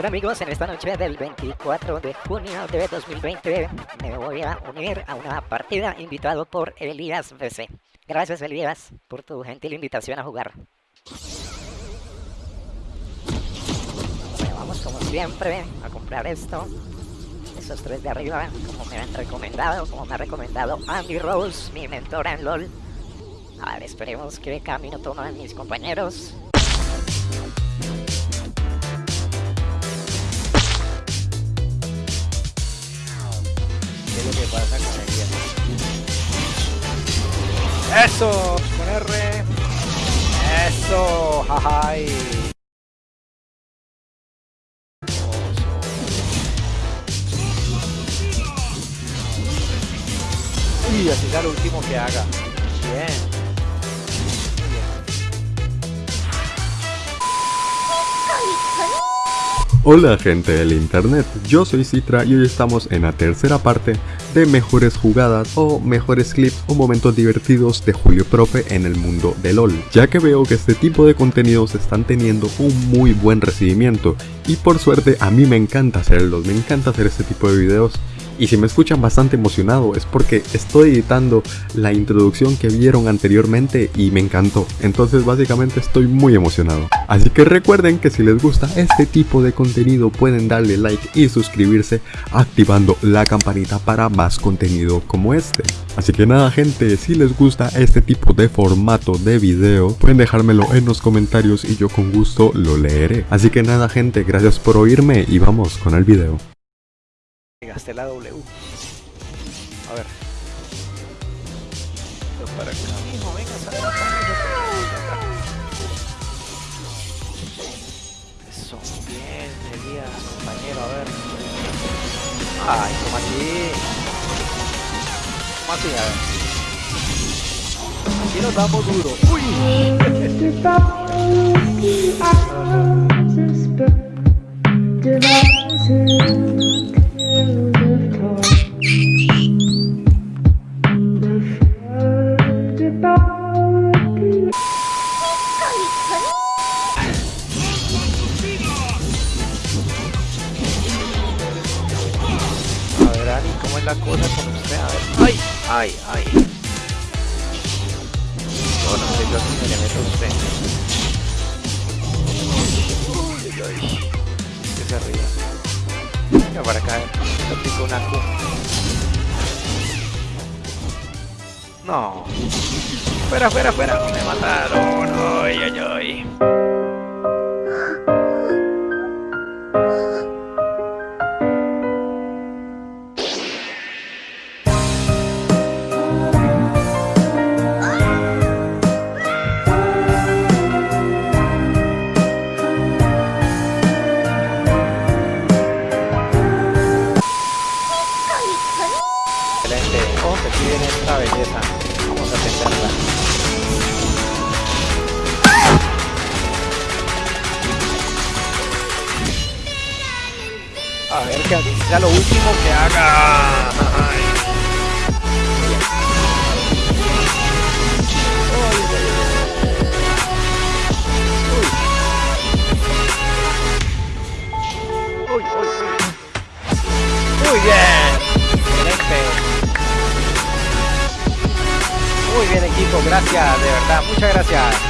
Hola amigos, en esta noche del 24 de junio de 2020 me voy a unir a una partida invitado por Elías BC. Gracias Elías por tu gentil invitación a jugar. Vamos como siempre a comprar esto. Esos tres de arriba, como me han recomendado, como me ha recomendado Andy Rose, mi mentora en LOL. A ver, esperemos qué camino toman mis compañeros. ¡Eso! Con R. ¡Eso! ¡Jajay! Y así será lo último que haga. Bien. Hola gente del internet, yo soy Citra y hoy estamos en la tercera parte de mejores jugadas o mejores clips o momentos divertidos de Julio Profe en el mundo de LOL, ya que veo que este tipo de contenidos están teniendo un muy buen recibimiento y por suerte a mí me encanta hacerlos, me encanta hacer este tipo de videos y si me escuchan bastante emocionado es porque estoy editando la introducción que vieron anteriormente y me encantó. Entonces básicamente estoy muy emocionado. Así que recuerden que si les gusta este tipo de contenido pueden darle like y suscribirse activando la campanita para más contenido como este. Así que nada gente, si les gusta este tipo de formato de video pueden dejármelo en los comentarios y yo con gusto lo leeré. Así que nada gente, gracias por oírme y vamos con el video. Gasté la W. A ver. Pero para acá, mijo, venga, sal acá, acá. Eso, bien, Elías, compañero, a ver. Ay, como así. Como así, a ver. Aquí nos damos duro. ¡Uy! Ani, ¿cómo es la cosa con usted? A ver. ¡Ay! ¡Ay! ¡Ay! No, no sé yo si le meto a usted. Uy, uy. Que se. Venga para acá, le aplico una Q. No. Fuera, fuera, fuera. Me mataron. Ay, ay, ay. Viene esta belleza. Vamos a atenderla. A ver que sea lo último que haga. Bien equipo, gracias, de verdad, muchas gracias.